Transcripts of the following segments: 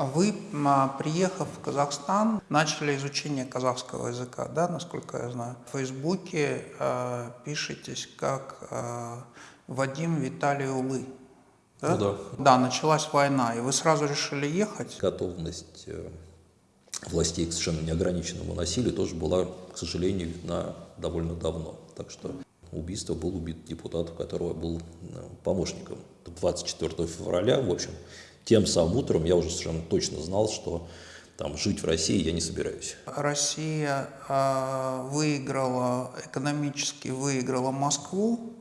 А Вы, м, приехав в Казахстан, начали изучение казахского языка, да, насколько я знаю. В Фейсбуке э, пишетесь как э, Вадим Виталий Улы. Да? Ну да. Да, началась война, и вы сразу решили ехать. Готовность э, властей к совершенно неограниченному насилию тоже была, к сожалению, видна довольно давно. Так что убийство был убит депутат, у которого был э, помощником. 24 февраля, в общем, тем самым утром я уже совершенно точно знал, что там жить в России я не собираюсь. Россия э, выиграла, экономически выиграла Москву,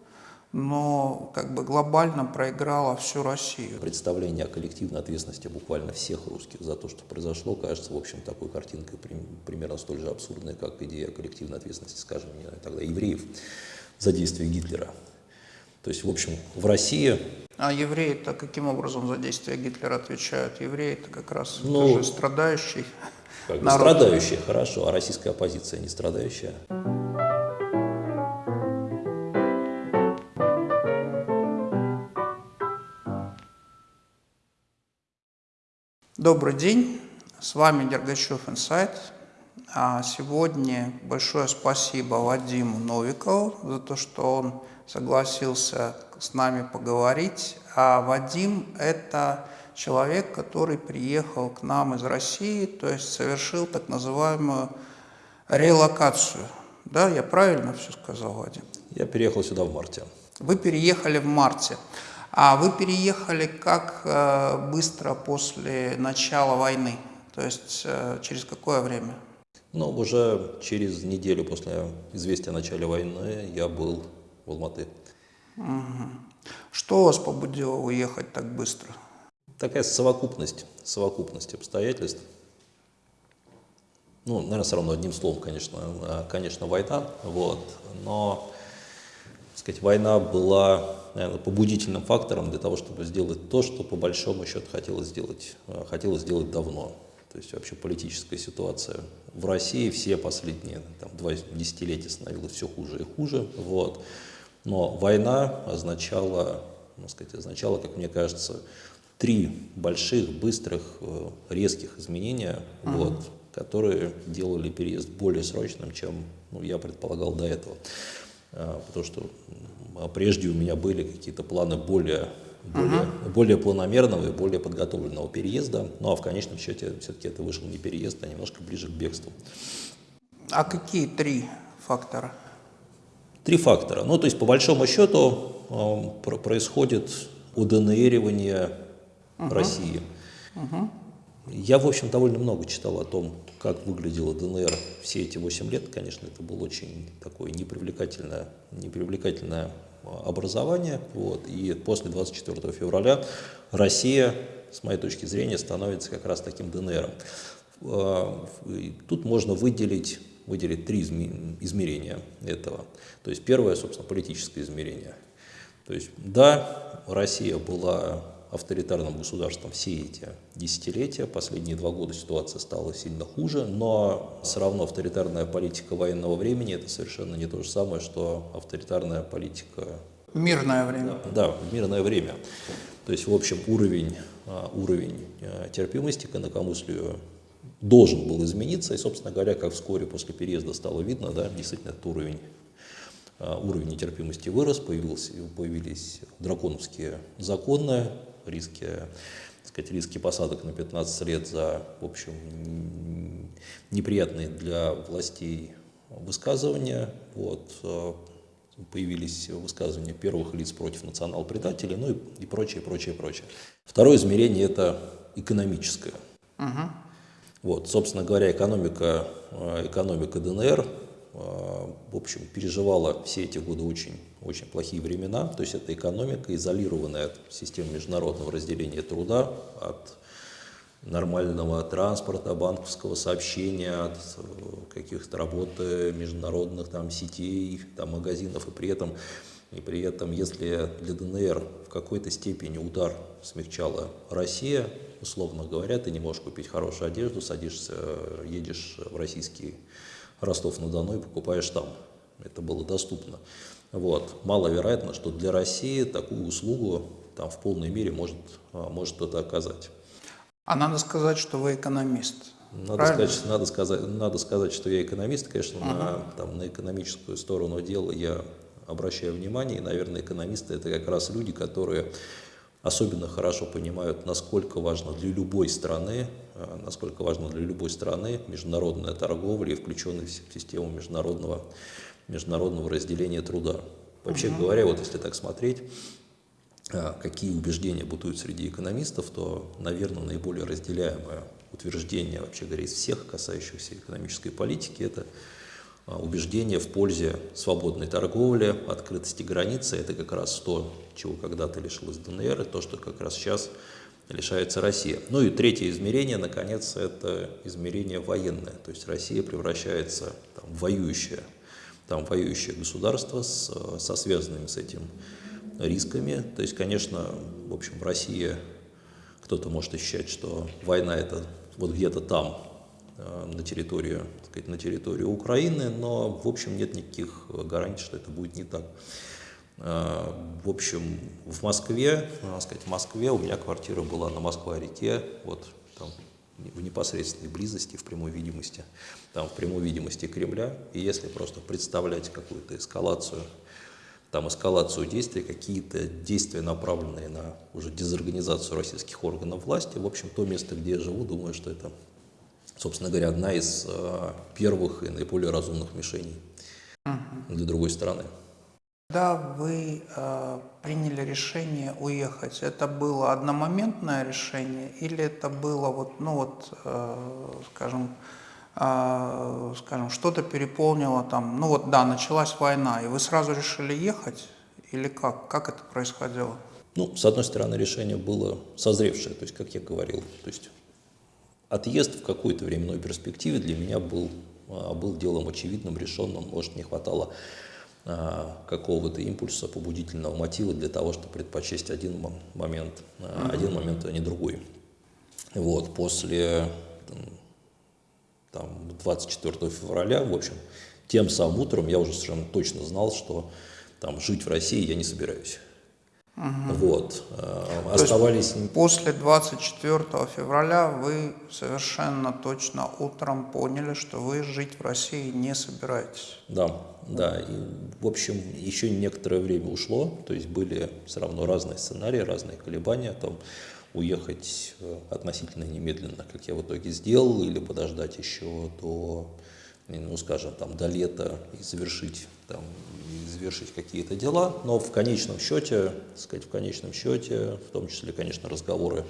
но как бы глобально проиграла всю Россию. Представление о коллективной ответственности буквально всех русских за то, что произошло, кажется, в общем, такой картинкой прим- примерно столь же абсурдной, как идея коллективной ответственности, скажем, не знаю, тогда евреев за действия Гитлера. То есть, в общем, в России А евреи-то каким образом за действия Гитлера отвечают? Евреи-то как раз Ну, тоже страдающий. как народ. страдающие, хорошо, а российская оппозиция не страдающая. Добрый день, с вами Дергачев Инсайт. А Сегодня большое спасибо Вадиму Новикову за то, что он согласился с нами поговорить. А Вадим – это человек, который приехал к нам из России, то есть совершил так называемую релокацию. Да, я правильно все сказал, Вадим? Я переехал сюда в марте. Вы переехали в марте. А вы переехали как э, быстро после начала войны? То есть э, через какое время? Но уже через неделю после известия о начале войны я был в Алматы. Что вас побудило уехать так быстро? Такая совокупность, совокупность обстоятельств. Ну, наверное, все равно одним словом, конечно, а, конечно, война, вот, но, так сказать, война была, наверное, побудительным фактором для того, чтобы сделать то, что по большому счету хотелось сделать, а, хотелось сделать давно. То есть вообще политическая ситуация в России все последние там, два десятилетия становилась все хуже и хуже, вот. Но война означала, ну, сказать, означала, как мне кажется, три больших, быстрых, э, резких изменения, вот, которые делали переезд более срочным, чем ну, я предполагал до этого. А, Потому что м, прежде у меня были какие-то планы более, более, более планомерного и более подготовленного переезда, ну а в конечном счете все-таки это вышел не переезд, а немножко ближе к бегству. А какие три фактора? Три фактора. Ну, то есть, по большому счету, эм, про- происходит удонеривание России. Я, в общем, довольно много читал о том, как выглядела ДНР все эти 8 лет. Конечно, это было очень такое непривлекательное, непривлекательное а, образование. Вот. И после 24 февраля Россия, с моей точки зрения, становится как раз таким ДНРом. А, Тут можно выделить, выделить три изме- измерения этого. То есть первое, собственно, политическое измерение. То есть, да, Россия была авторитарным государством все эти десятилетия, последние два года ситуация стала сильно хуже, но все равно авторитарная политика военного времени это совершенно не то же самое, что авторитарная политика Мирное время. да, в мирное время. То есть, в общем, уровень, а, уровень а, терпимости к инакомыслию должен был измениться. И, собственно говоря, как вскоре после переезда стало видно, да, действительно этот уровень, а, уровень нетерпимости вырос, появился, появились драконовские законы, риски, сказать, риски посадок на 15 лет за, в общем, неприятные для властей высказывания. Вот, а, появились высказывания первых лиц против национал-предателей, ну и, и прочее, прочее, прочее. Второе измерение – это экономическое. Вот, собственно говоря, экономика, э, экономика ДНР, э, в общем, переживала все эти годы очень, очень плохие времена. То есть это экономика, изолированная от системы международного разделения труда, от нормального транспорта, банковского сообщения, от э, каких-то работы международных там сетей, там магазинов, и при этом, и при этом, если для ДНР в какой-то степени удар смягчала Россия, условно говоря, ты не можешь купить хорошую одежду, садишься, э, едешь в российский Ростов-на-Дону и покупаешь там. Это было доступно. Вот. Маловероятно, что для России такую услугу там в полной мере может, а, может кто-то оказать. А надо сказать, что вы экономист. Надо сказать, надо, сказать, надо сказать, что я экономист, конечно, uh на, там, на экономическую сторону дела я обращаю внимание, и, наверное, экономисты это как раз люди, которые особенно хорошо понимают, насколько важно для любой страны, э, насколько важно для любой страны международная торговля и включенность в систему международного, международного разделения труда. Вообще uh говоря, вот если так смотреть, э, какие убеждения бытуют среди экономистов, то, наверное, наиболее разделяемое утверждение, вообще говоря, из всех касающихся экономической политики, это убеждение в пользе свободной торговли, открытости границы. Это как раз то, чего когда-то лишилась ДНР, и то, что как раз сейчас лишается Россия. Ну и третье измерение, наконец, это измерение военное. То есть Россия превращается там, в воюющее, там, воюющее государство с, со связанными с этим рисками. То есть, конечно, в общем, Россия, кто-то может ощущать, что война это вот где-то там, Э, на территорию, сказать, на территорию Украины, но в общем нет никаких гарантий, что это будет не так. Э, в общем, в Москве, надо сказать, в Москве у меня квартира была на Москва-реке, вот там в непосредственной близости, в прямой видимости, там в прямой видимости Кремля. И если просто представлять какую-то эскалацию, там эскалацию действий, какие-то действия, направленные на уже дезорганизацию российских органов власти, в общем, то место, где я живу, думаю, что это собственно говоря, одна из э, первых и наиболее разумных мишеней угу. для другой страны. Когда вы э, приняли решение уехать, это было одномоментное решение или это было вот, ну вот, э, скажем, э, скажем, что-то переполнило там, ну вот да, началась война, и вы сразу решили ехать или как? Как это происходило? Ну, с одной стороны, решение было созревшее, то есть, как я говорил, то есть Отъезд в какой-то временной перспективе для меня был, а, был делом очевидным, решенным. Может, не хватало а, какого-то импульса, побудительного мотива для того, чтобы предпочесть один момент, mm один момент, а не другой. Вот, после там, 24 февраля, в общем, тем самым утром я уже совершенно точно знал, что там жить в России я не собираюсь. Угу. Вот. Э, оставались... после 24 февраля вы совершенно точно утром поняли, что вы жить в России не собираетесь. Да, да. И, в общем, еще некоторое время ушло, то есть были все равно разные сценарии, разные колебания, там, уехать э, относительно немедленно, как я в итоге сделал, или подождать еще до ну, скажем, там, до лета и завершить, там, завершить какие-то дела, но в конечном счете, сказать, в конечном счете, в том числе, конечно, разговоры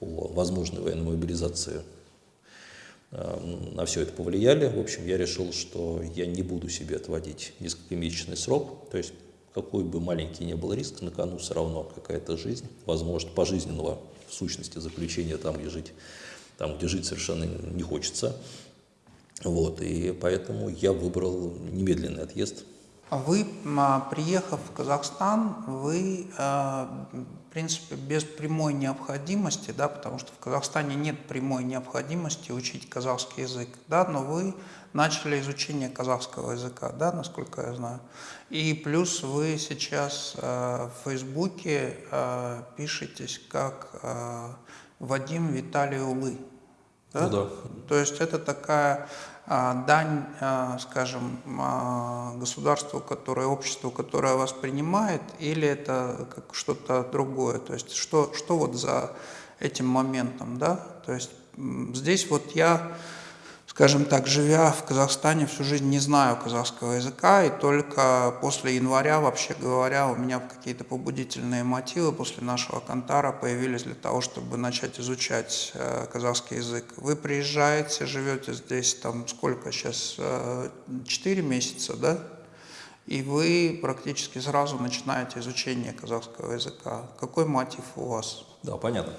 о возможной военной мобилизации э, на все это повлияли. В общем, я решил, что я не буду себе отводить несколькомесячный срок, то есть какой бы маленький ни был риск, на кону все равно какая-то жизнь, возможно, пожизненного в сущности заключения там, где жить, там, где жить совершенно не хочется. Вот, и поэтому я выбрал немедленный отъезд. А вы, а, приехав в Казахстан, вы, а, в принципе, без прямой необходимости, да, потому что в Казахстане нет прямой необходимости учить казахский язык, да, но вы начали изучение казахского языка, да, насколько я знаю. И плюс вы сейчас в Фейсбуке пишетесь как Вадим Виталий Улы. Да? Ну, да. То есть это такая а, дань, а, скажем, а, государству, которое, обществу, которое вас принимает, или это как что-то другое? То есть что, что вот за этим моментом, да? То есть здесь вот я скажем так, живя в Казахстане всю жизнь не знаю казахского языка, и только после января, вообще говоря, у меня какие-то побудительные мотивы после нашего кантара появились для того, чтобы начать изучать э, казахский язык. Вы приезжаете, живете здесь, там сколько сейчас, э, 4 месяца, да? И вы практически сразу начинаете изучение казахского языка. Какой мотив у вас? Да, понятно.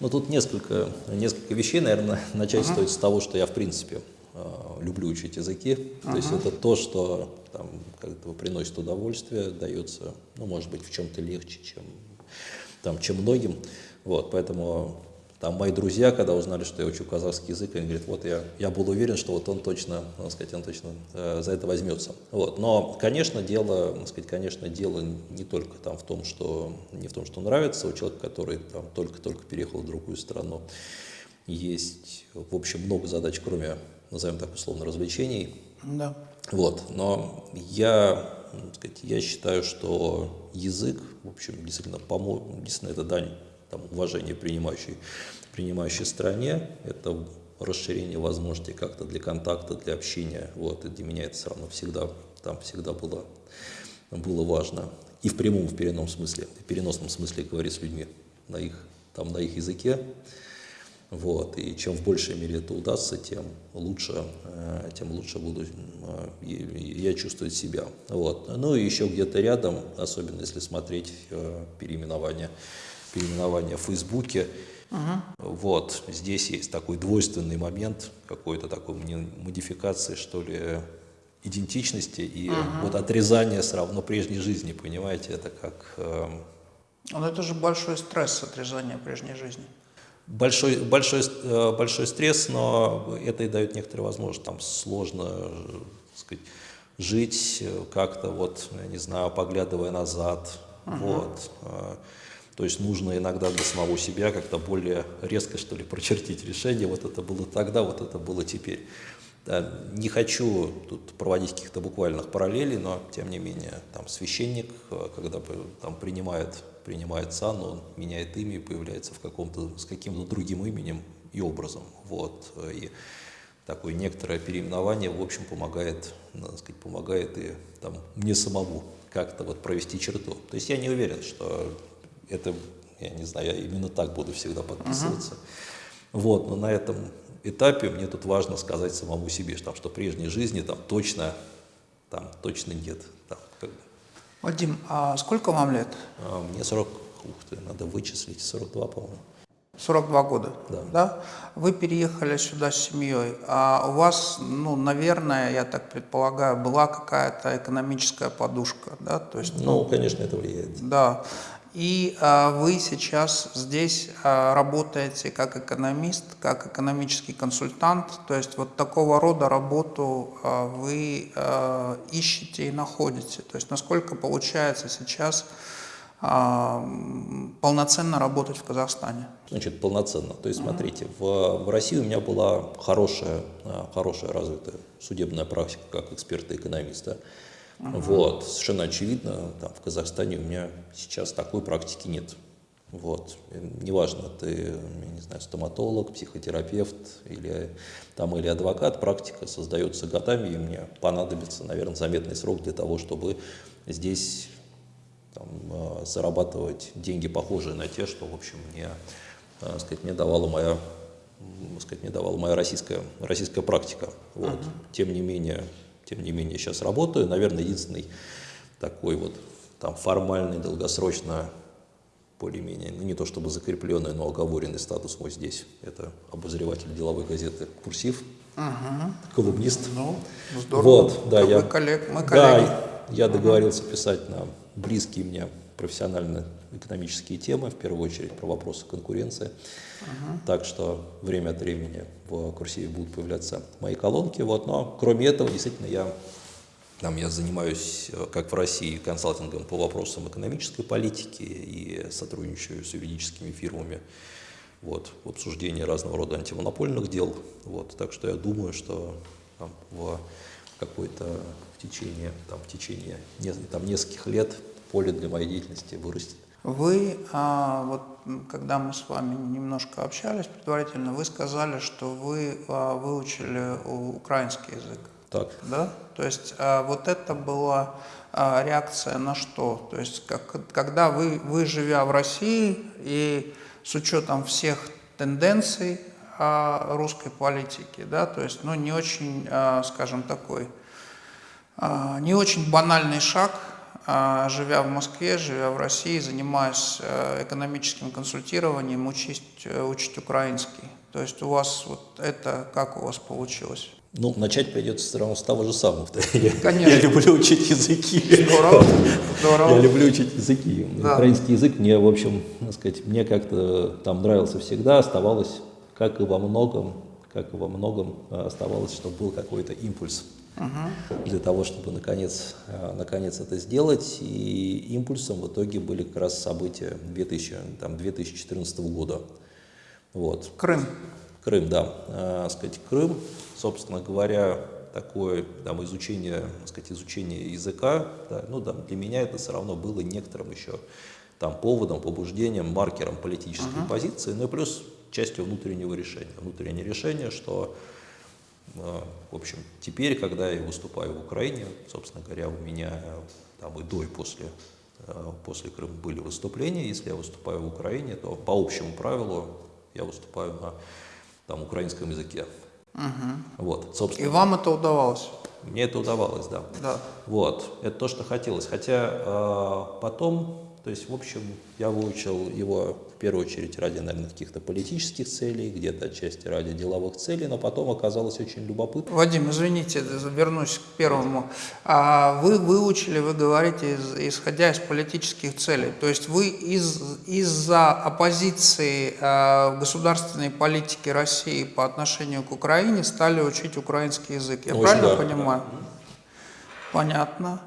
Ну, тут несколько, несколько вещей, наверное, начать uh-huh. стоит с того, что я, в принципе, э, люблю учить языки. Uh-huh. То есть это то, что там, как-то приносит удовольствие, дается, ну, может быть, в чем-то легче, чем, там, чем многим. Вот, поэтому там мои друзья, когда узнали, что я учу казахский язык, они говорят, вот я, я был уверен, что вот он точно, так сказать, он точно э, за это возьмется. Вот. Но, конечно, дело, так сказать, конечно, дело не только там в том, что не в том, что нравится у человека, который там только-только переехал в другую страну. Есть, в общем, много задач, кроме, назовем так условно, развлечений. Да. Вот. Но я, сказать, я считаю, что язык, в общем, действительно, помо... действительно это дань там, уважение принимающей, принимающей стране, это расширение возможностей как-то для контакта, для общения. Вот, и для меня это все равно всегда, там всегда было, было важно. И в прямом, в переносном смысле, в переносном смысле говорить с людьми на их, там, на их языке. Вот, и чем в большей мере это удастся, тем лучше, э, тем лучше буду э, я чувствовать себя. Вот. Ну и еще где-то рядом, особенно если смотреть э, переименование в Фейсбуке. Угу. Вот, здесь есть такой двойственный момент, какой-то такой модификации, что ли, идентичности и угу. вот отрезание все равно прежней жизни, понимаете, это как... Э, Но это же большой стресс, отрезание прежней жизни. Большой, большой, э, большой стресс, но это и дает некоторые возможности, там сложно, сказать, жить как-то вот, я не знаю, поглядывая назад, угу. вот, э, то есть нужно иногда для самого себя как-то более резко, что ли, прочертить решение. Вот это было тогда, вот это было теперь. Да, не хочу тут проводить каких-то буквальных параллелей, но тем не менее, там священник, э, когда там принимает, принимает сан, он меняет имя и появляется в каком-то, с каким-то другим именем и образом. Вот. И такое некоторое переименование, в общем, помогает, сказать, помогает и там, мне самому как-то вот провести черту. То есть я не уверен, что это, я не знаю, я именно так буду всегда подписываться. -huh. Вот, но на этом этапе мне тут важно сказать самому себе, что, что прежней жизни там точно, там точно нет. Там, как бы. Вадим, а сколько вам лет? А, мне 40, ух ты, надо вычислить, 42, по-моему. 42 года, да. да? Вы переехали сюда с семьей, а у вас, ну, наверное, я так предполагаю, была какая-то экономическая подушка, да? То есть, ну, ну, конечно, это влияет. Да. И а, вы сейчас здесь а, работаете как экономист, как экономический консультант, то есть вот такого рода работу а, вы ищете и находите. То есть насколько получается сейчас полноценно работать в Казахстане? Значит, полноценно. То есть, смотрите, в, в России у меня была хорошая, хорошая развитая судебная практика как эксперта-экономиста. Угу. Вот, совершенно очевидно, там, в Казахстане у меня сейчас такой практики нет. Вот. Неважно, ты, я не знаю, стоматолог, психотерапевт или, там, или адвокат, практика создается годами, и мне понадобится, наверное, заметный срок для того, чтобы здесь там, э, зарабатывать деньги, похожие на те, что, в общем, мне, так э, сказать, мне давала моя сказать, мне давала моя российская, российская практика. Вот. Uh -huh. Тем не менее, тем не менее, сейчас работаю. Наверное, единственный такой вот там формальный, долгосрочно, более-менее, ну не то чтобы закрепленный, но оговоренный статус мой здесь. Это обозреватель деловой газеты «Курсив», угу. колумнист. Ну, здорово. Вот, да, я, коллег, мы коллеги. Да, я договорился писать на близкие мне профессионально-экономические темы, в первую очередь про вопросы конкуренции. Угу. Так что время от времени в курсиве будут появляться мои колонки. Вот. Но кроме этого, действительно, я, там, я занимаюсь, э, как в России, консалтингом по вопросам экономической политики и сотрудничаю с юридическими фирмами вот, в обсуждении разного рода антимонопольных дел. Вот. Так что я думаю, что там, в какой-то в течение, там, в течение там, нескольких лет поле для моей деятельности вырастет. Вы, а, вот когда мы с вами немножко общались предварительно, вы сказали, что вы а, выучили украинский язык. Так. Да? То есть а, вот это была а, реакция на что? То есть как, когда вы, вы, живя в России и с учетом всех тенденций а, русской политики, да, то есть, ну, не очень, а, скажем, такой, а, не очень банальный шаг – живя в Москве, живя в России, занимаясь э, экономическим консультированием, учить, э, учить украинский. То есть у вас вот это, как у вас получилось? Ну, начать придется все равно с того же самого. Конечно. Я люблю учить языки. Здорово. Здорово. Я люблю учить языки. Да. Украинский язык мне, в общем, так сказать, мне как-то там нравился всегда, оставалось, как и во многом, как и во многом э, оставалось, чтобы был какой-то импульс угу. для того, чтобы наконец, э, наконец это сделать. И импульсом в итоге были как раз события 2000, там, 2014 года. Вот. Крым. Крым, да. Э, сказать, Крым, собственно говоря, такое там, изучение, сказать, изучение языка, да, ну, да, для меня это все равно было некоторым еще там, поводом, побуждением, маркером политической uh -huh. позиции, ну и плюс частью внутреннего решения. Внутреннее решение, что, в общем, теперь, когда я выступаю в Украине, собственно говоря, у меня там и до, и после, э, после Крыма были выступления. Если я выступаю в Украине, то по общему правилу я выступаю на там, украинском языке. Угу. Вот, собственно. И вам это удавалось? Мне это удавалось, да. Да. Вот, это то, что хотелось. Хотя э, потом то есть, в общем, я выучил его первую очередь ради, наверное, каких-то политических целей, где-то отчасти ради деловых целей, но потом оказалось очень любопытно. Вадим, извините, вернусь к первому. А вы выучили, вы говорите, исходя из политических целей. То есть вы из, из-за оппозиции э, государственной политики России по отношению к Украине стали учить украинский язык. Я ну, правильно да, понимаю? Да. Понятно.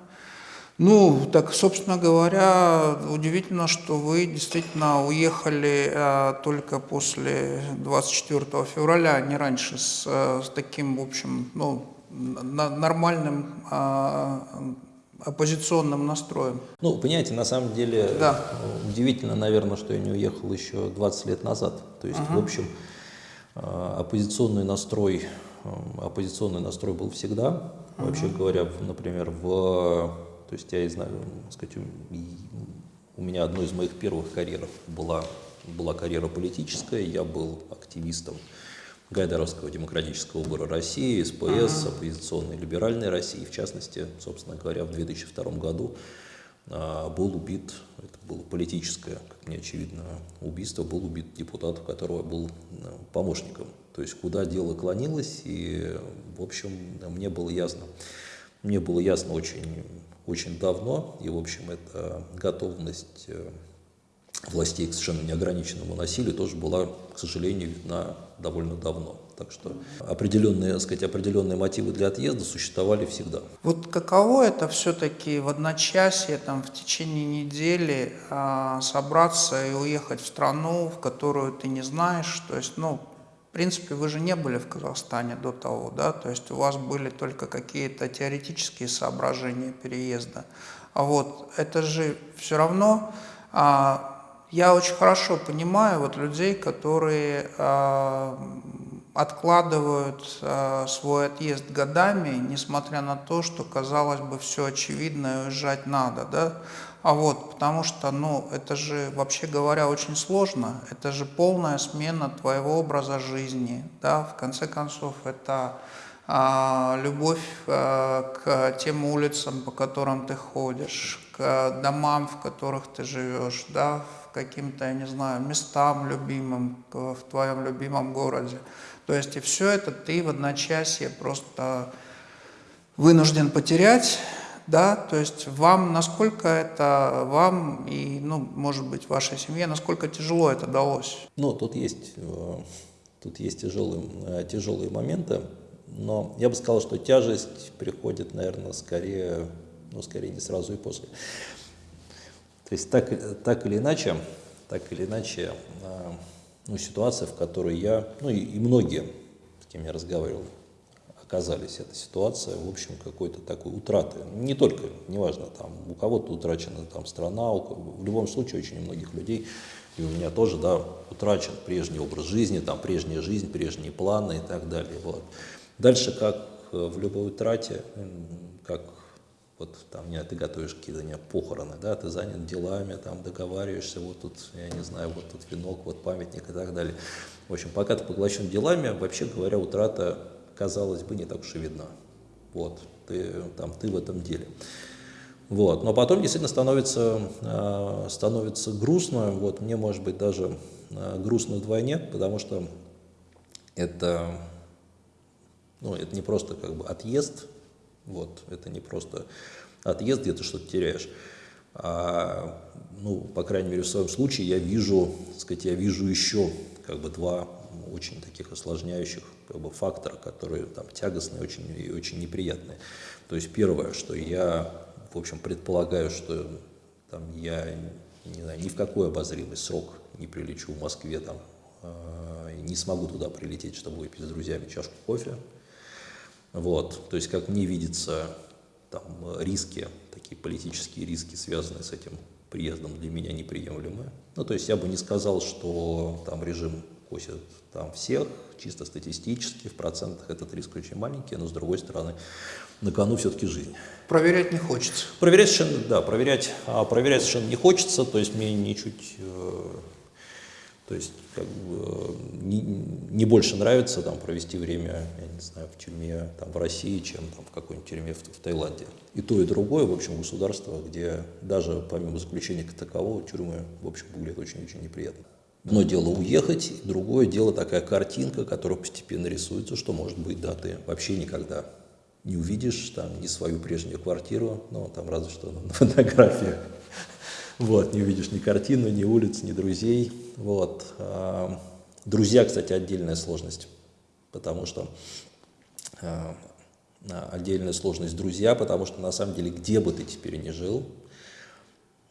Ну, так, собственно говоря, удивительно, что вы действительно уехали э, только после 24 февраля, а не раньше, с, э, с таким, в общем, ну, на, нормальным э, оппозиционным настроем. Ну, понимаете, на самом деле да. удивительно, наверное, что я не уехал еще 20 лет назад. То есть, угу. в общем, э, оппозиционный настрой, э, оппозиционный настрой был всегда. Угу. Вообще говоря, например, в то есть я знаю, сказать, у меня одной из моих первых карьеров была, была карьера политическая, я был активистом Гайдаровского демократического выбора России, СПС, оппозиционной либеральной России. В частности, собственно говоря, в 2002 году а, был убит, это было политическое, как мне очевидно, убийство, был убит депутат, у которого был а, помощником. То есть куда дело клонилось, и, в общем, мне было ясно, мне было ясно очень очень давно, и, в общем, эта готовность э, властей к совершенно неограниченному насилию тоже была, к сожалению, видна довольно давно. Так что определенные, так сказать, определенные мотивы для отъезда существовали всегда. Вот каково это все-таки в одночасье, там, в течение недели э, собраться и уехать в страну, в которую ты не знаешь, то есть, ну, в принципе, вы же не были в Казахстане до того, да, то есть у вас были только какие-то теоретические соображения переезда. А вот это же все равно, а, я очень хорошо понимаю вот людей, которые а, откладывают а, свой отъезд годами, несмотря на то, что, казалось бы, все очевидно уезжать надо, да, а вот, потому что, ну, это же, вообще говоря, очень сложно. Это же полная смена твоего образа жизни, да, в конце концов, это а, любовь а, к тем улицам, по которым ты ходишь, к домам, в которых ты живешь, да, к каким-то, я не знаю, местам любимым в твоем любимом городе. То есть и все это ты в одночасье просто вынужден потерять, да, то есть вам, насколько это вам и, ну, может быть, вашей семье, насколько тяжело это далось? Ну, тут есть, э, тут есть тяжелые, э, тяжелые моменты, но я бы сказал, что тяжесть приходит, наверное, скорее, ну, скорее не сразу и после. То есть так, так или иначе, так или иначе, э, ну, ситуация, в которой я, ну и, и многие, с кем я разговаривал, оказались. Эта ситуация, в общем, какой-то такой утраты. Не только, неважно, там, у кого-то утрачена там, страна, у, в любом случае очень у многих людей, и у меня тоже, да, утрачен прежний образ жизни, там, прежняя жизнь, прежние планы и так далее. Вот. Дальше, как э, в любой утрате, как вот там не, ты готовишь какие-то не, похороны, да, ты занят делами, там договариваешься, вот тут, я не знаю, вот тут венок, вот памятник и так далее. В общем, пока ты поглощен делами, вообще говоря, утрата казалось бы, не так уж и видна. Вот, ты, там, ты в этом деле. Вот. Но потом действительно становится, э, становится грустно, вот, мне может быть даже э, грустно вдвойне, потому что это, Ну, это не просто как бы отъезд, вот, это не просто отъезд, где ты что-то теряешь. А, ну, по крайней мере, в своем случае я вижу, так сказать, я вижу еще как бы два очень таких осложняющих как бы, фактора, которые там тягостные очень, и очень неприятные. То есть первое, что я, в общем, предполагаю, что там, я не знаю, ни в какой обозримый срок не прилечу в Москве, там, э, не смогу туда прилететь, чтобы выпить с друзьями чашку кофе. Вот, то есть, как мне видится, там риски, такие политические риски, связанные с этим приездом, для меня неприемлемы. Ну, то есть, я бы не сказал, что там режим косит там всех, чисто статистически, в процентах этот риск очень маленький, но с другой стороны, на кону все-таки жизнь. Проверять не хочется. Проверять совершенно, да, проверять, а, проверять совершенно не хочется, то есть мне ничуть, э, то есть как бы не, не больше нравится там провести время, я не знаю, в тюрьме там в России, чем там в какой-нибудь тюрьме в, в Таиланде. И то, и другое, в общем, государство, где даже помимо заключения как такового тюрьмы, в общем, выглядит очень-очень неприятно. Одно дело уехать, другое дело такая картинка, которая постепенно рисуется, что, может быть, да, ты вообще никогда не увидишь там ни свою прежнюю квартиру, ну, там разве что на фотографиях. Вот, не увидишь ни картину, ни улиц, ни друзей. Вот. А, друзья, кстати, отдельная сложность, потому что а, отдельная сложность друзья, потому что на самом деле, где бы ты теперь ни жил,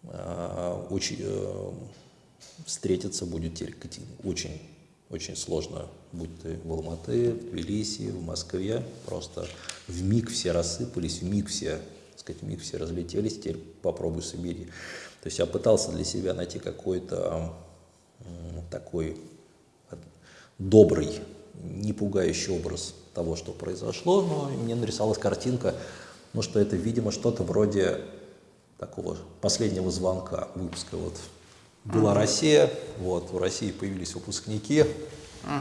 а, очень э, встретиться будет теперь очень, очень сложно, будь ты в Алматы, в Тбилиси, в Москве, просто в миг все рассыпались, в миг все, так сказать, в миг все разлетелись, теперь попробуй собери. То есть я пытался для себя найти какой-то такой добрый, не пугающий образ того, что произошло, но мне нарисовалась картинка, ну, что это, видимо, что-то вроде такого последнего звонка выпуска вот была Россия, вот, в России появились выпускники,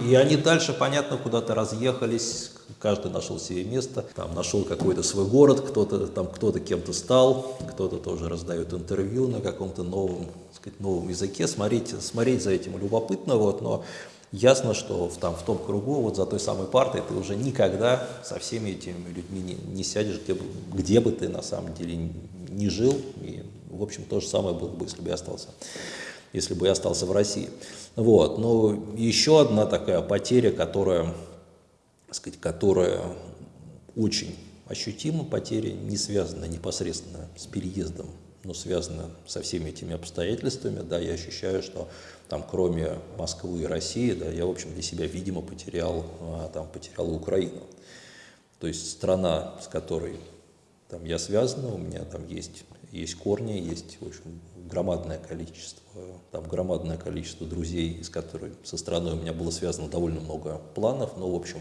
и они дальше, понятно, куда-то разъехались, каждый нашел себе место, там нашел какой-то свой город, кто-то там кто-то кем-то стал, кто-то тоже раздает интервью на каком-то новом, сказать, новом языке. Смотреть, смотреть за этим любопытно, вот, но ясно, что в, там, в том кругу, вот за той самой партой, ты уже никогда со всеми этими людьми не, не сядешь, где, где бы ты на самом деле не жил. И, в общем, то же самое было бы, если бы я остался если бы я остался в России. Вот. Но еще одна такая потеря, которая, сказать, которая очень ощутима, потеря, не связана непосредственно с переездом, но связана со всеми этими обстоятельствами. Да, я ощущаю, что там, кроме Москвы и России, да, я, в общем, для себя, видимо, потерял, а, там, потерял Украину. То есть страна, с которой там, я связан, у меня там есть, есть корни, есть, общем, громадное количество, там громадное количество друзей, с которыми со страной у меня было связано довольно много планов, но, в общем,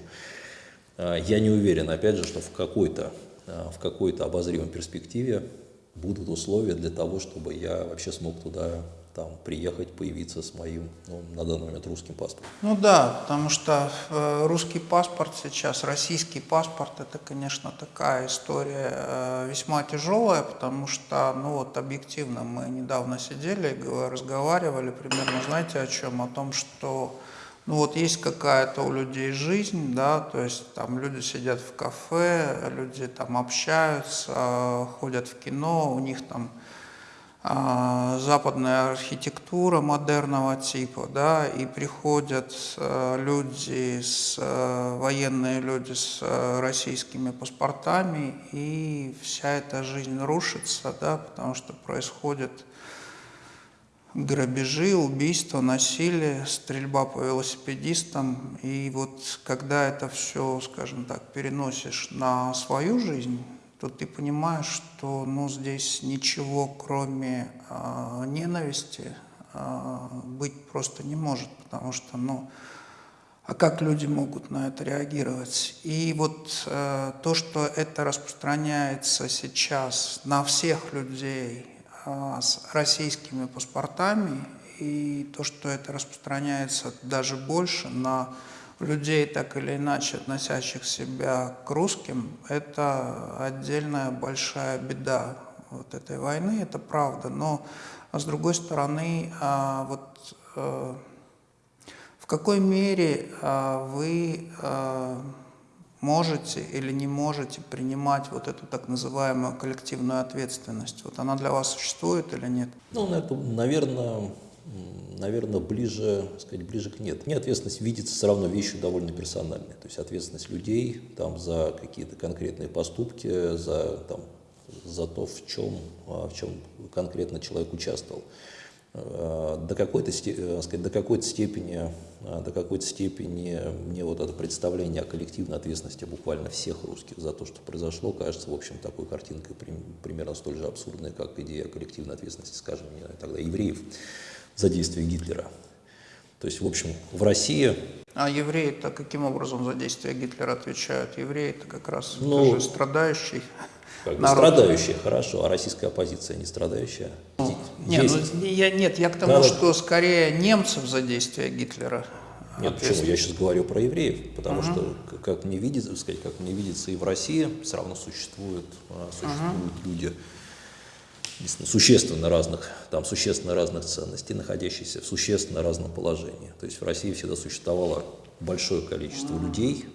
а, я не уверен, опять же, что в какой-то а, в какой-то обозримой перспективе будут условия для того, чтобы я вообще смог туда там приехать, появиться с моим, ну, на данный момент, русским паспортом. Ну да, потому что э, русский паспорт сейчас, российский паспорт, это, конечно, такая история э, весьма тяжелая, потому что, ну вот, объективно, мы недавно сидели, разговаривали примерно, знаете, о чем? О том, что ну вот есть какая-то у людей жизнь, да, то есть там люди сидят в кафе, люди там общаются, ходят в кино, у них там западная архитектура модерного типа, да, и приходят э, люди, с, э, военные люди с э, российскими паспортами, и вся эта жизнь рушится, да, потому что происходят грабежи, убийства, насилие, стрельба по велосипедистам. И вот когда это все, скажем так, переносишь на свою жизнь, то ты понимаешь, что ну, здесь ничего, кроме э, ненависти, э, быть просто не может, потому что, ну, а как люди могут на это реагировать? И вот э, то, что это распространяется сейчас на всех людей э, с российскими паспортами, и то, что это распространяется даже больше на людей, так или иначе относящих себя к русским, это отдельная большая беда вот этой войны, это правда. Но с другой стороны, а, вот э, в какой мере а, вы, а, можете или не можете принимать вот эту так называемую коллективную ответственность? Вот она для вас существует или нет? Ну, это, наверное, наверное, ближе, сказать, ближе к нет. Мне ответственность видится все равно вещью довольно персональной. То есть ответственность людей там, за какие-то конкретные поступки, за, там, за то, в чем, а, в чем конкретно человек участвовал. А, до какой-то э, сказать, до какой-то степени, а, до какой-то степени мне вот это представление о коллективной ответственности буквально всех русских за то, что произошло, кажется, в общем, такой картинкой примерно столь же абсурдной, как идея коллективной ответственности, скажем, тогда евреев за действия Гитлера. То есть, в общем, в России... А евреи-то каким образом за действия Гитлера отвечают? Евреи-то как раз ну, тоже страдающий как народ. страдающие, хорошо, а российская оппозиция не страдающая? Ну, нет, ну, я, нет, я к тому, да, что скорее немцев за действия Гитлера. Нет, почему? Я сейчас говорю про евреев, потому угу. что, как мне видится, сказать, как мне видится, и в России все равно существуют, а, существуют угу. люди, существенно разных, там существенно разных ценностей, находящиеся в существенно разном положении. То есть в России всегда существовало большое количество людей.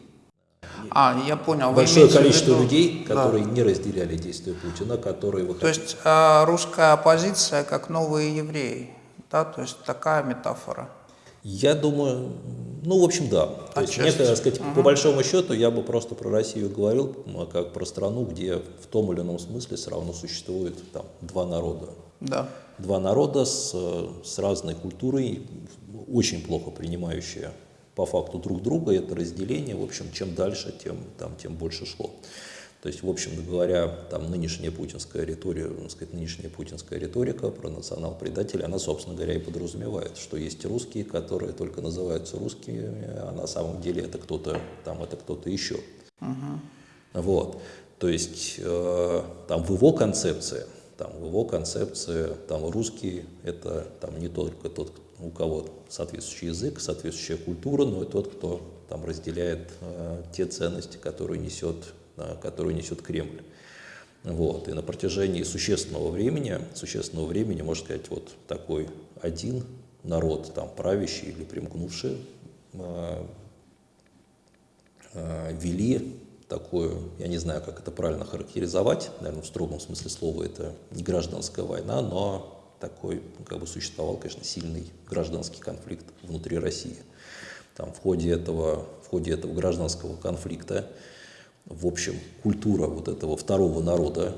А, я понял. Большое количество виду... людей, которые да. не разделяли действия Путина, которые выходили. То есть э, русская оппозиция как новые евреи, да, то есть такая метафора. Я думаю, ну, в общем, да. То есть, мне, так сказать, угу. по большому счету, я бы просто про Россию говорил, как про страну, где в том или ином смысле все равно существует там, два народа. Да. Два народа с, с разной культурой, очень плохо принимающие по факту друг друга, это разделение, в общем, чем дальше, тем, там, тем больше шло. То есть, в общем говоря, там нынешняя путинская риторика, сказать, нынешняя путинская риторика про национал-предателей, она, собственно говоря, и подразумевает, что есть русские, которые только называются русскими, а на самом деле это кто-то, там это кто-то еще. Угу. Вот. То есть, э, там в его концепции, там в его концепции, там русский это там не только тот, у кого соответствующий язык, соответствующая культура, но и тот, кто там разделяет э, те ценности, которые несет которую несет Кремль. Вот. И на протяжении существенного времени, существенного времени, можно сказать, вот такой один народ, там, правящий или примкнувший, э, э, вели такую, я не знаю, как это правильно характеризовать, наверное, в строгом смысле слова это не гражданская война, но такой, как бы существовал, конечно, сильный гражданский конфликт внутри России. Там в ходе этого, в ходе этого гражданского конфликта в общем, культура вот этого второго народа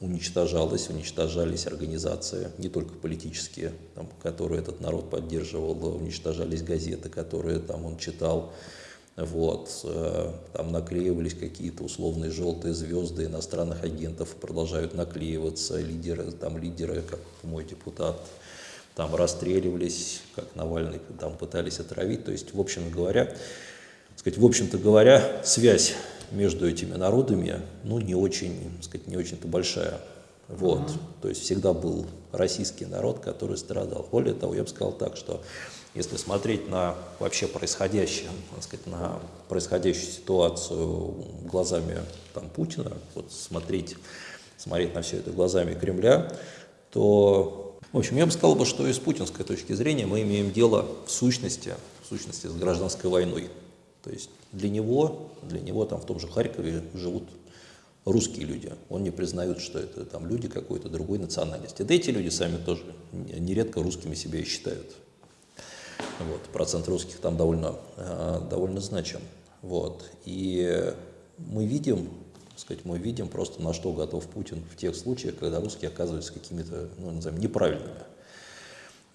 уничтожалась, уничтожались организации, не только политические, там, которые этот народ поддерживал, уничтожались газеты, которые там он читал, вот, э, там наклеивались какие-то условные желтые звезды иностранных агентов, продолжают наклеиваться, лидеры, там лидеры, как мой депутат, там расстреливались, как Навальный там пытались отравить, то есть, в общем говоря, сказать, в общем-то говоря, связь между этими народами, ну, не очень, сказать, не очень-то большая. Вот, mm-hmm. то есть всегда был российский народ, который страдал. Более того, я бы сказал так, что если смотреть на вообще происходящее, так сказать, на происходящую ситуацию глазами там, Путина, вот смотреть, смотреть на все это глазами Кремля, то, в общем, я бы сказал, бы, что и с путинской точки зрения мы имеем дело в сущности, в сущности с гражданской войной. То есть для него, для него там в том же Харькове живут русские люди. Он не признает, что это там люди какой-то другой национальности. Да эти люди сами тоже нередко русскими себя и считают. Вот, процент русских там довольно, э, довольно значим. Вот. И мы видим, сказать, мы видим просто, на что готов Путин в тех случаях, когда русские оказываются какими-то, ну, назовем, неправильными.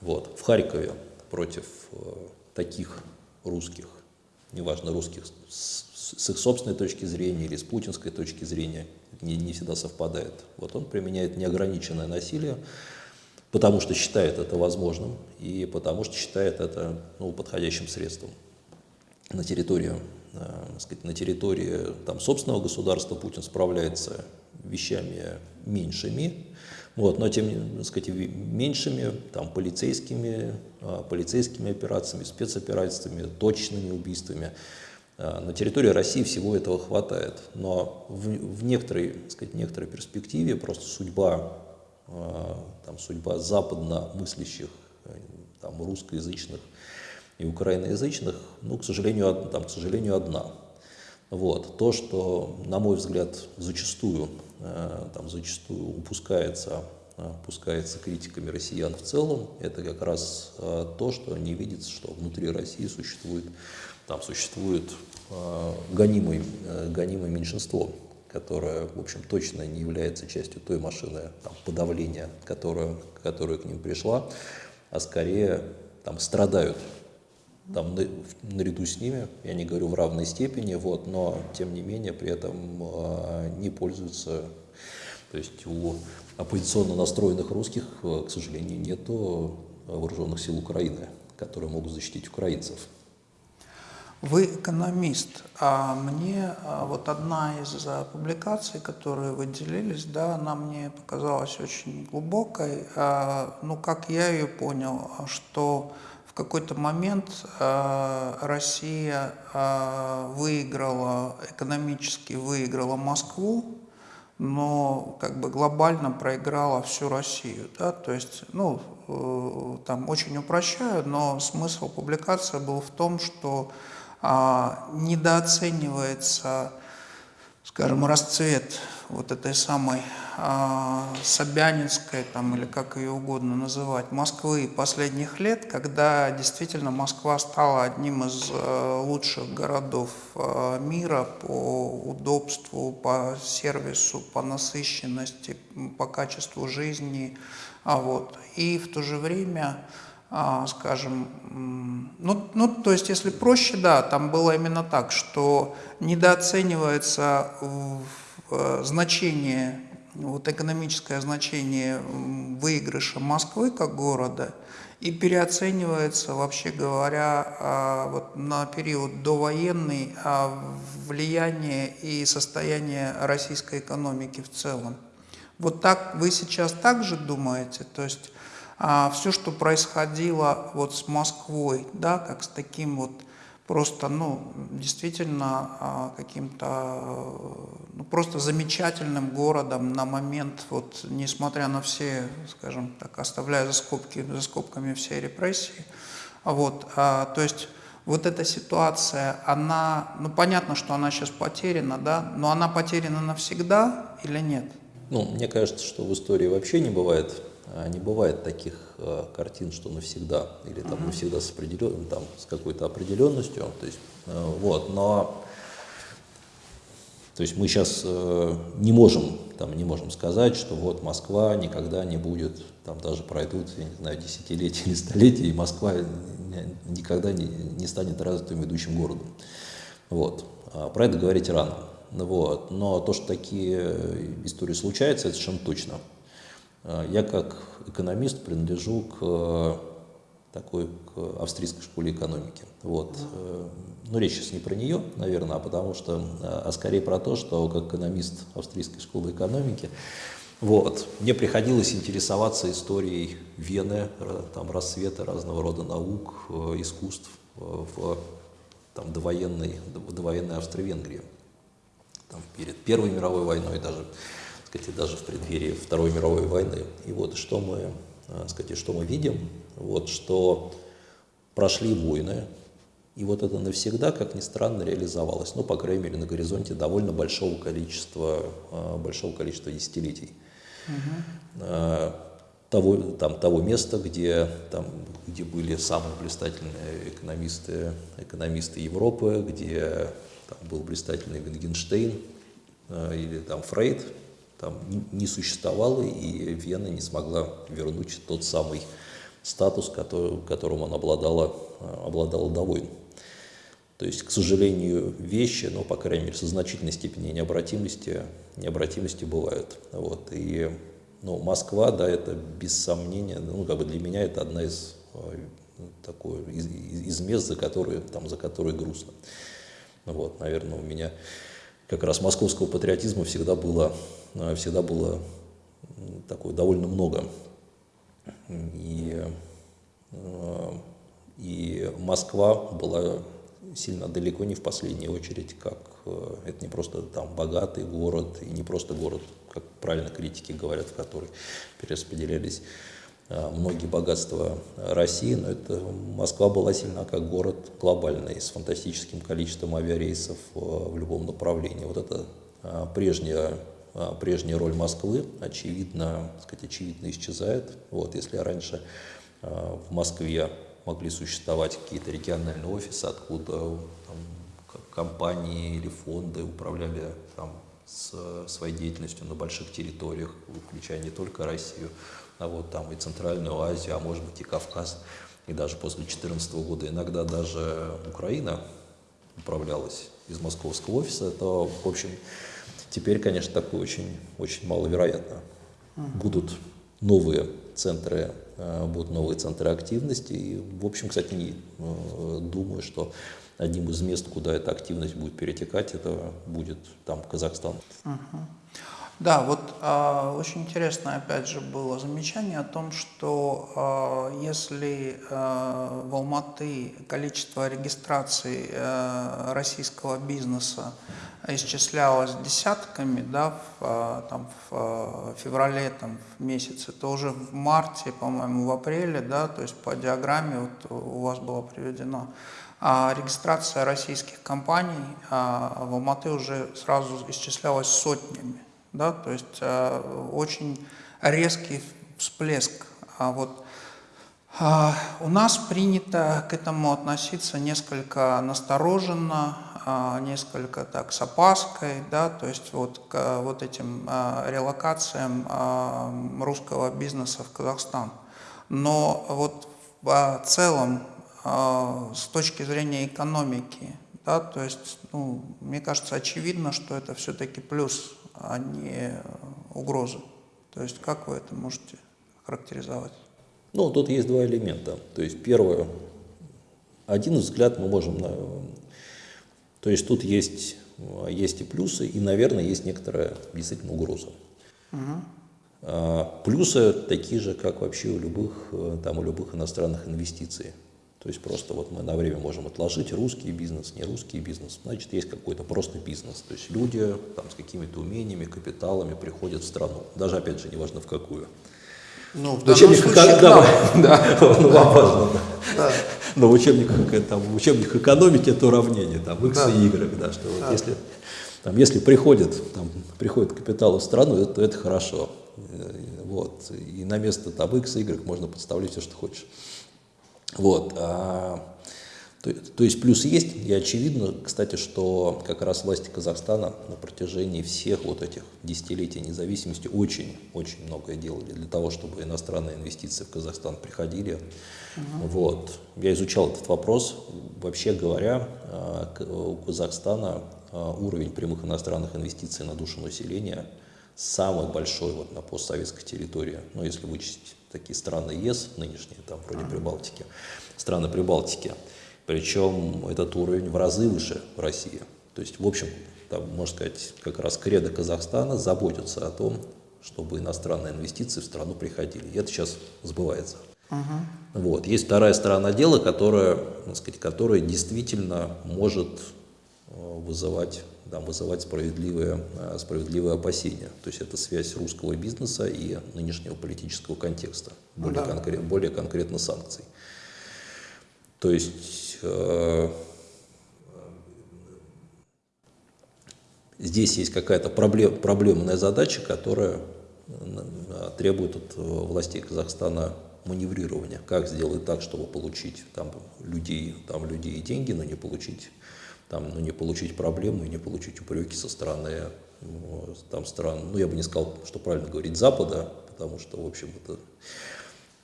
Вот. В Харькове против э, таких русских неважно, русских, с, с их собственной точки зрения или с путинской точки зрения, не, не всегда совпадает. Вот он применяет неограниченное насилие, потому что считает это возможным и потому что считает это ну, подходящим средством. На территории, э, сказать, на территории там, собственного государства Путин справляется вещами меньшими, вот, но тем так сказать, меньшими там, полицейскими, а, полицейскими операциями, спецоперациями, точными убийствами. А, на территории России всего этого хватает, но в, в некоторой, сказать, некоторой перспективе просто судьба, а, там, судьба западно мыслящих, там, русскоязычных и украиноязычных, ну, к сожалению, там, к сожалению, одна. Вот. То, что, на мой взгляд, зачастую, там, зачастую упускается, упускается критиками россиян в целом, это как раз то, что не видится, что внутри России существует, там существует гонимое, гонимое меньшинство, которая, в общем, точно не является частью той машины там, подавления, которая, которая к ним пришла, а скорее там, страдают там, наряду с ними, я не говорю в равной степени, вот, но тем не менее при этом э, не пользуются, то есть у оппозиционно настроенных русских, э, к сожалению, нет вооруженных сил Украины, которые могут защитить украинцев. Вы экономист, а мне а, вот одна из а, публикаций, которые вы делились, да, она мне показалась очень глубокой. А, ну, как я ее понял, что в какой-то момент Россия выиграла, экономически выиграла Москву, но как бы глобально проиграла всю Россию. Да? То есть, ну, э, там очень упрощаю, но смысл публикации был в том, что а, недооценивается, скажем, расцвет вот этой самой а, Собянинской, там, или как ее угодно называть, Москвы последних лет, когда действительно Москва стала одним из а, лучших городов а, мира по удобству, по сервису, по насыщенности, по качеству жизни. А вот. И в то же время скажем, ну, ну, то есть, если проще, да, там было именно так, что недооценивается э, значение, вот экономическое значение выигрыша Москвы как города и переоценивается, вообще говоря, а, вот на период довоенный а, влияние и состояние российской экономики в целом. Вот так вы сейчас также думаете? То есть а, все, что происходило вот с Москвой, да, как с таким вот просто, ну, действительно а, каким-то, ну, просто замечательным городом на момент, вот, несмотря на все, скажем так, оставляя за, скобки, за скобками все репрессии, вот, а, то есть вот эта ситуация, она, ну, понятно, что она сейчас потеряна, да, но она потеряна навсегда или нет? Ну, мне кажется, что в истории вообще не бывает не бывает таких э, картин, что навсегда, или там навсегда с, определен, там, с какой-то определенностью. То есть, э, вот, но то есть мы сейчас э, не можем, там, не можем сказать, что вот Москва никогда не будет, там даже пройдут, я не знаю, десятилетия или столетия, и Москва никогда не, не станет развитым ведущим городом. Вот. А про это говорить рано. Вот. Но то, что такие истории случаются, это совершенно точно. Э, я как экономист принадлежу к э, такой к австрийской школе экономики. Вот. Э, Но ну, речь сейчас не про нее, наверное, а потому что, а скорее про то, что как экономист австрийской школы экономики, вот, мне приходилось интересоваться историей Вены, там, рассвета разного рода наук, искусств в там, довоенной, довоенной Австро-Венгрии. Там, перед Первой мировой войной даже сказать, даже в преддверии Второй мировой войны. И вот что мы, э, сказать, что мы видим, вот что прошли войны, и вот это навсегда, как ни странно, реализовалось, ну, по крайней мере, на горизонте довольно большого количества, э, большого количества десятилетий. Угу. Того, там, того места, где, там, где были самые блистательные экономисты, экономисты Европы, где там, был блистательный Вингенштейн или там Фрейд, там не существовало, и Вена не смогла вернуть тот самый статус, который, которым она обладала, э, обладала до войн. То есть, к сожалению, вещи, ну, по крайней мере, со значительной степени необратимости, необратимости бывают. Вот. И ну, Москва, да, это без сомнения, ну, как бы для меня это одна из, э, такой, из, из мест, за которые, там, за которые грустно. Вот, наверное, у меня как раз московского патриотизма всегда было всегда было такое довольно много. И, э, и Москва была сильно далеко не в последнюю очередь, как э, это не просто там богатый город, и не просто город, как правильно критики говорят, в который перераспределялись многие богатства России, но это Москва была сильна как город глобальный, с фантастическим количеством авиарейсов в любом направлении. Вот это прежняя, прежняя роль Москвы, очевидно, сказать, очевидно исчезает. Вот, если раньше в Москве могли существовать какие-то региональные офисы, откуда там, компании или фонды управляли там, с своей деятельностью на больших территориях, включая не только Россию, а вот там и Центральную Азию, а может быть и Кавказ, и даже после 2014 года иногда даже Украина управлялась из московского офиса, то, в общем, теперь, конечно, такое очень, очень маловероятно. Будут новые центры, э, будут новые центры активности, и, в общем, кстати, не, э, думаю, что одним из мест, куда эта активность будет перетекать, это будет там Казахстан. Угу. Да, вот э, очень интересно, опять же, было замечание о том, что э, если э, в Алматы количество регистраций э, российского бизнеса исчислялось десятками, да, в, там, в феврале там, в месяце, то уже в марте, по-моему, в апреле, да, то есть по диаграмме вот у вас было приведено, а регистрация российских компаний а, в Алматы уже сразу исчислялась сотнями. Да? То есть а, очень резкий всплеск. А вот а, у нас принято к этому относиться несколько настороженно, а, несколько так с опаской, да, то есть вот к вот этим а, релокациям а, русского бизнеса в Казахстан. Но вот в целом а, с точки зрения экономики, да, то есть, ну, мне кажется, очевидно, что это все-таки плюс, а не угроза. То есть, как вы это можете характеризовать? Ну, тут есть два элемента. То есть, первое, один взгляд мы можем... На... То есть, тут есть, есть и плюсы, и, наверное, есть некоторая действительно угроза. Угу. Плюсы такие же, как вообще у любых, там, у любых иностранных инвестиций. То есть просто вот мы на время можем отложить русский бизнес, не русский бизнес. Значит, есть какой-то просто бизнес. То есть люди там, с какими-то умениями, капиталами приходят в страну. Даже, опять же, неважно в какую. Ну, в учебниках, случае, да, да, ну, вам важно. Да. Но в учебниках, там, в учебниках экономики это уравнение, там, x да. и y, да, что да. вот если, там, если приходит, там, приходит капитал в страну, это, это хорошо. Э, вот. И на место там, x и y можно подставлять все, что хочешь. Вот. А, то, то есть плюс есть, и очевидно, кстати, что как раз власти Казахстана на протяжении всех вот этих десятилетий независимости очень-очень многое делали для того, чтобы иностранные инвестиции в Казахстан приходили. Угу. Вот. Я изучал этот вопрос. Вообще говоря, а, у Казахстана а, уровень прямых иностранных инвестиций на душу населения самый большой вот на постсоветской территории, ну, если вычесть такие страны ЕС нынешние, там вроде Прибалтики, страны Прибалтики. Причем этот уровень в разы выше России. То есть, в общем, там, можно сказать, как раз кредо Казахстана заботится о том, чтобы иностранные инвестиции в страну приходили. И это сейчас сбывается. Uh -huh. Вот. Есть вторая сторона дела, которая, так сказать, которая действительно может э, вызывать там, вызывать справедливые, э, справедливые опасения. То есть это связь русского бизнеса и нынешнего политического контекста, более, да. конкрет, более конкретно санкций. То есть э, здесь есть какая-то проблем, проблемная задача, которая э, требует от властей Казахстана маневрирования. Как сделать так, чтобы получить там, людей, там, людей и деньги, но не получить там, ну, не получить проблему и не получить упреки со стороны там, стран, ну, я бы не сказал, что правильно говорить, Запада, потому что, в общем, это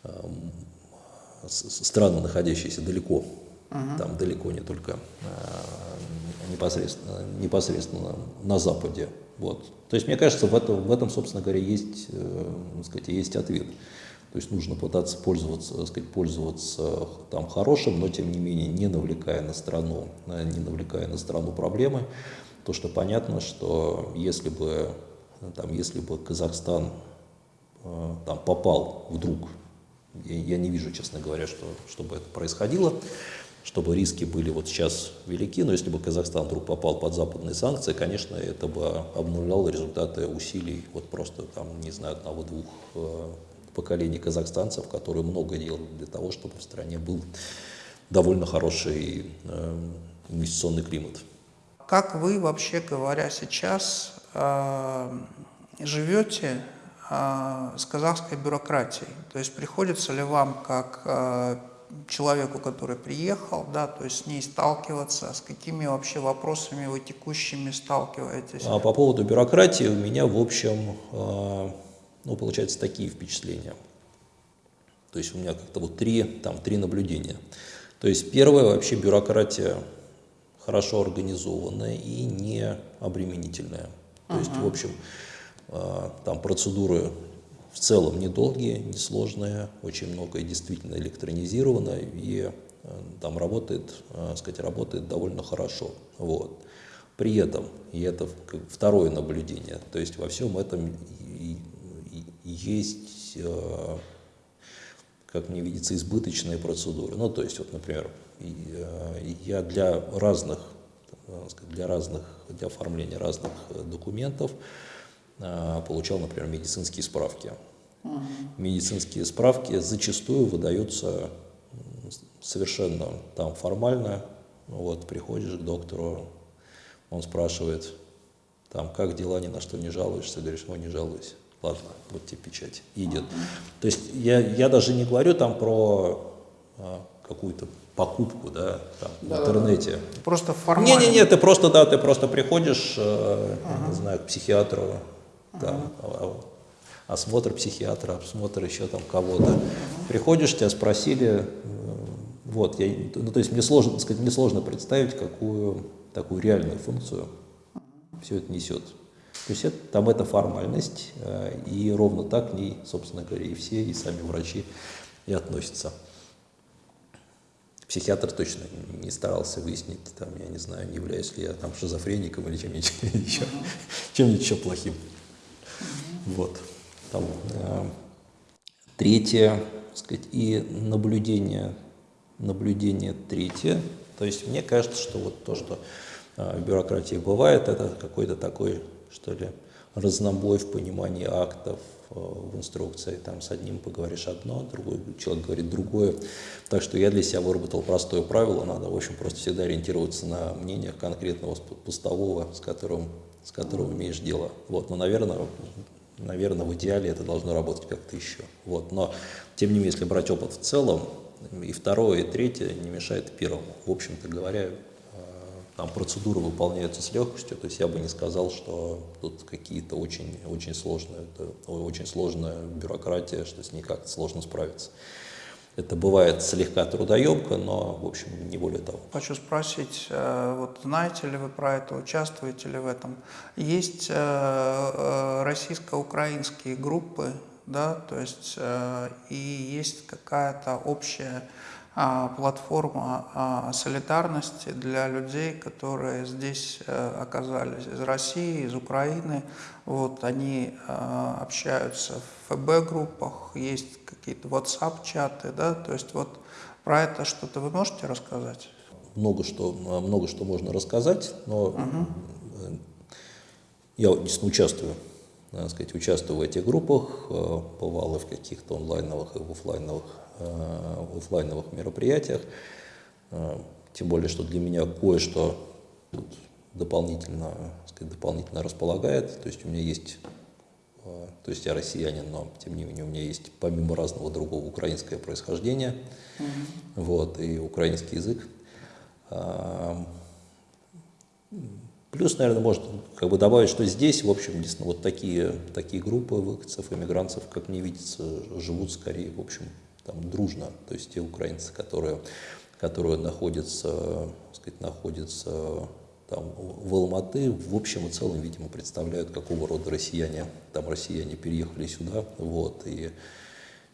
э, страны, находящиеся далеко, uh там далеко не только э, непосредственно, непосредственно на Западе. Вот. То есть, мне кажется, в этом, в этом собственно говоря, есть, э, сказать, есть ответ. То есть нужно пытаться пользоваться, сказать, пользоваться там хорошим, но тем не менее не навлекая на страну, не навлекая на страну проблемы. То, что понятно, что если бы, там, если бы Казахстан э, там, попал вдруг, я, я не вижу, честно говоря, что, чтобы это происходило, чтобы риски были вот сейчас велики, но если бы Казахстан вдруг попал под западные санкции, конечно, это бы обнуляло результаты усилий вот просто там, не знаю, одного-двух э, поколений казахстанцев, которые много делали для того, чтобы в стране был довольно хороший э, инвестиционный климат. Как вы, вообще говоря, сейчас э, живете э, с казахской бюрократией? То есть приходится ли вам, как э, человеку, который приехал, да, то есть с ней сталкиваться, с какими вообще вопросами вы текущими сталкиваетесь? А по поводу бюрократии у меня, в общем, э, ну, получается, такие впечатления. То есть у меня как-то вот три, там, три наблюдения. То есть первое, вообще бюрократия хорошо организованная и не обременительная. То uh -huh. есть, в общем, э, там процедуры в целом недолгие, несложные, очень многое действительно электронизировано и э, там работает, э, сказать, работает довольно хорошо. Вот. При этом, и это второе наблюдение, то есть во всем этом есть, э, как мне видится, избыточные процедуры. Ну, то есть, вот, например, я для разных, для разных, для оформления разных документов получал, например, медицинские справки. Медицинские справки зачастую выдаются совершенно там формально. Вот, приходишь к доктору, он спрашивает, там, как дела, ни на что не жалуешься, говоришь, ой, не жалуюсь. Ладно, вот тебе печать. идет. То есть я, я даже не говорю там про а, какую-то покупку, да, там, да, в интернете. Да, да. Просто формально. Не-не-не, ты просто, да, ты просто приходишь, э, ага. не знаю, к психиатру, там, ага осмотр психиатра, осмотр еще там кого-то. Приходишь, тебя спросили, э, вот, я, ну, то есть мне сложно, сказать, мне сложно представить, какую такую реальную функцию все это несет. То есть это, там это формальность, э, и ровно так к ней, собственно говоря, и все, и сами врачи и относятся. Психиатр точно не старался выяснить, там, я не знаю, не являюсь ли я там шизофреником или чем-нибудь еще, чем еще плохим. Вот. Там, э, третье, сказать, и наблюдение, наблюдение третье. То есть мне кажется, что вот то, что э, в бюрократии бывает, это какой-то такой, что ли, разнобой в понимании актов, э, в инструкции, там с одним поговоришь одно, другой человек говорит другое. Так что я для себя выработал простое правило, надо, в общем, просто всегда ориентироваться на мнениях конкретного постового, с которым, с которым имеешь дело. Вот, но, наверное, наверное, в идеале это должно работать как-то еще. Вот. Но, тем не менее, если брать опыт в целом, и второе, и третье не мешает первому. В общем-то говоря, там процедуры выполняются с легкостью, то есть я бы не сказал, что тут какие-то очень, очень сложные, очень сложная бюрократия, что с ней как-то сложно справиться. Это бывает слегка трудоемко, но, в общем, не более того. Хочу спросить, э, вот знаете ли вы про это, участвуете ли в этом? Есть э, э, российско-украинские группы, да, то есть и есть какая-то общая платформа а, солидарности для людей, которые здесь э, оказались из России, из Украины. Вот, они а, общаются в ФБ-группах, есть какие-то WhatsApp-чаты, да, то есть вот про это что-то вы можете рассказать? Много что, много что можно рассказать, но угу. я действительно участвую сказать, участвую в этих группах, э, бывал и в каких-то онлайновых и офлайновых в офлайновых мероприятиях. Э, тем более, что для меня кое-что дополнительно, сказать, дополнительно располагает. То есть у меня есть, э, то есть я россиянин, но тем не менее у меня есть помимо разного другого украинское происхождение, mm -hmm. вот, и украинский язык. Плюс, наверное, можно как бы добавить, что здесь, в общем, действительно, вот такие, такие группы выходцев, иммигрантов, как мне видится, живут скорее, в общем, там, дружно, то есть те украинцы, которые, которые находятся, сказать, находятся там, в Алматы, в общем и целом, видимо, представляют, какого рода россияне, там россияне переехали сюда, вот, и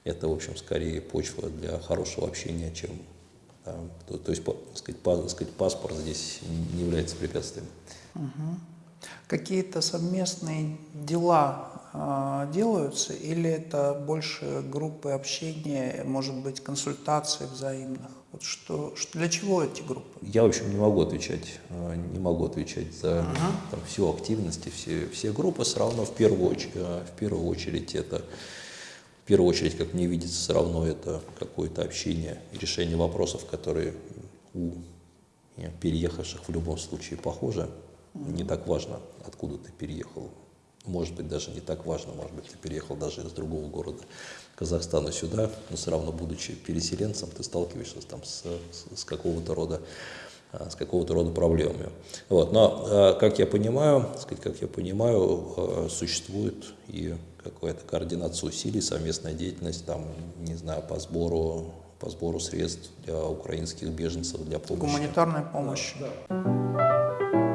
это, в общем, скорее почва для хорошего общения, чем, там, то, то есть, по, сказать, по, сказать, паспорт здесь не является препятствием. Угу. Какие-то совместные дела делаются или это больше группы общения, может быть, консультаций взаимных? Вот что, что, для чего эти группы? Я, в общем, не могу отвечать, э, не могу отвечать за -huh. там, всю активность, все, все группы. Все равно в первую, очередь, э, в первую очередь это в первую очередь, как мне видится, все равно это какое-то общение и решение вопросов, которые у э, переехавших в любом случае похожи. Не так важно, откуда ты переехал. Может быть, даже не так важно, может быть, ты переехал даже из другого города Казахстана сюда, но все равно, будучи переселенцем, ты сталкиваешься там с, с, с какого-то рода а, с какого-то рода проблемами. Вот. Но, а, как я понимаю, как я понимаю, а, существует и какая-то координация усилий, совместная деятельность, там, не знаю, по сбору, по сбору средств для украинских беженцев, для помощи. Гуманитарная помощь. Да, да.